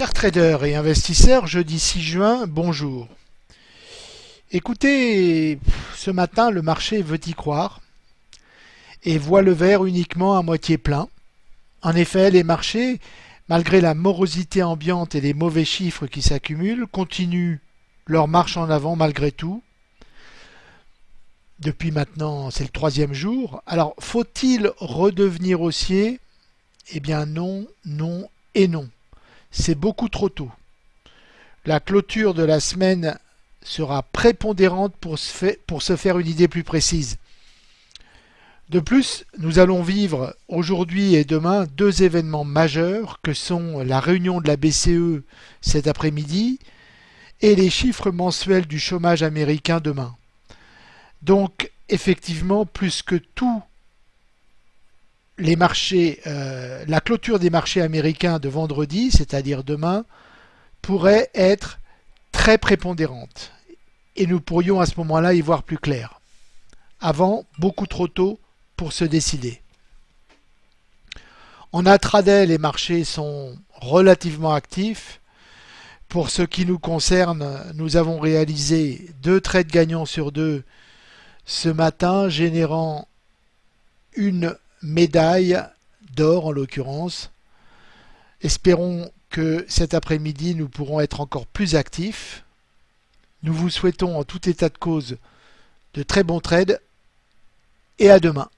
Chers traders et investisseurs, jeudi 6 juin, bonjour. Écoutez, ce matin, le marché veut y croire et voit le verre uniquement à moitié plein. En effet, les marchés, malgré la morosité ambiante et les mauvais chiffres qui s'accumulent, continuent leur marche en avant malgré tout. Depuis maintenant, c'est le troisième jour. Alors, faut-il redevenir haussier? Eh bien non, non et non c'est beaucoup trop tôt. La clôture de la semaine sera prépondérante pour se, faire une idée plus précise. De plus, nous allons vivre aujourd'hui et demain deux événements majeurs que sont la réunion de la BCE cet après-midi et les chiffres mensuels du chômage américain demain. Donc, effectivement, plus que tout euh, la clôture des marchés américains de vendredi, c'est-à-dire demain, pourrait être très prépondérante. Et nous pourrions à ce moment-là y voir plus clair. Avant, beaucoup trop tôt pour se décider. En intraday, les marchés sont relativement actifs. Pour ce qui nous concerne, nous avons réalisé deux trades gagnants sur deux ce matin, générant une médaille d'or en l'occurrence. Espérons que cet après-midi nous pourrons être encore plus actifs. Nous vous souhaitons en tout état de cause de très bons trades et à demain.